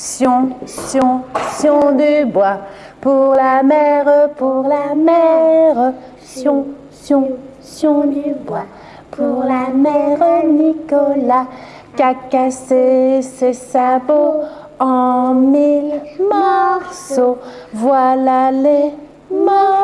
Sion, sion, sion du bois. Pour la mer, pour la mer. Sion, sion, sion du bois. Pour la mère Nicolas, qu'a cassé ses sabots en mille morceaux. Voilà les morceaux.